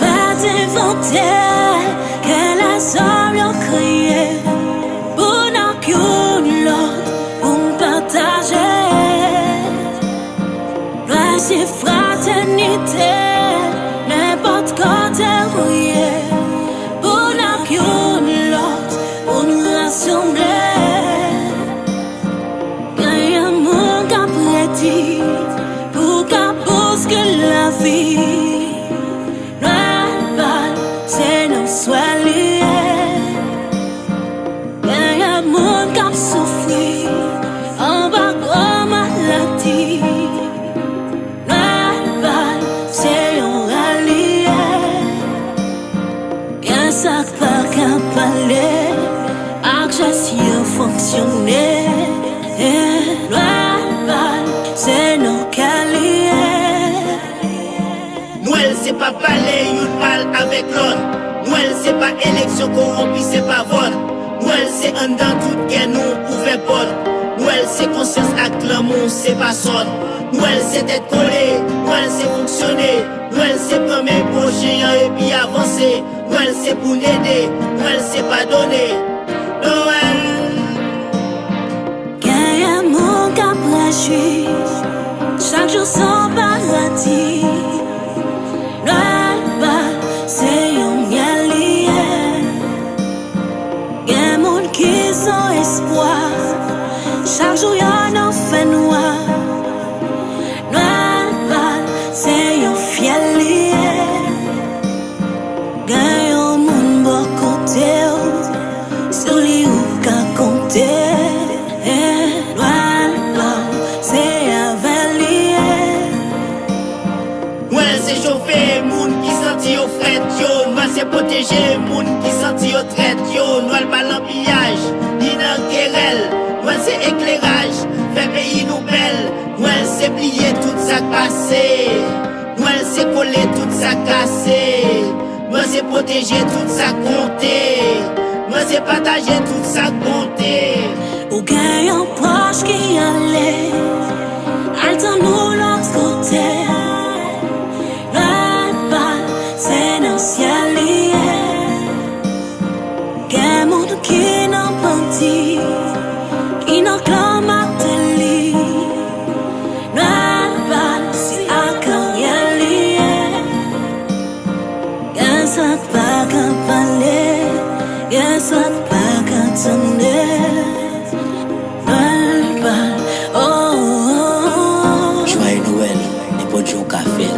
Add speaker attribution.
Speaker 1: va t'inventer qu'elle a semblé crier pour n'en qu'une l'autre, pour nous partager. Place et fraternité, n'importe quand elle rouillait, pour n'en qu'une l'autre, pour nous rassembler. Gagne un monde qu'après pour qu'à
Speaker 2: que la vie. Parler, yon parle avec l'autre. Noël c'est pas élection corrompue, c'est pas vote. Noël c'est un dans toute guerre, nous ouvert porte. Noël c'est conscience avec l'amour, c'est pas son. Noël c'est être collé, Noël c'est fonctionner. Noël c'est premier projet et puis avancer. Noël c'est pour l'aider, Noël c'est pas donner. Noël.
Speaker 1: Ganyan moun ka plajwi Chak jou son Toujou yon nou fè noua Noua la Se yon fiel liye Gan yon moun bo kote ou Sou li ou ka konte Noua la Se yon ven liye
Speaker 2: Mwen se choufe moun ki santi yo fret yo. Mwen se poteje moun ki santi yo tret yo. Noua l balan piyaj Ni nan kerel pase Mwen se kole tout sa kase Mwen se poteje tout sa konte Mwen se pataje tout sa konte
Speaker 1: Ou gen yon proche ki ale Sot pakatande Pal pal. Oh oh oh.
Speaker 3: Joye Noel Nepo Djo Kafel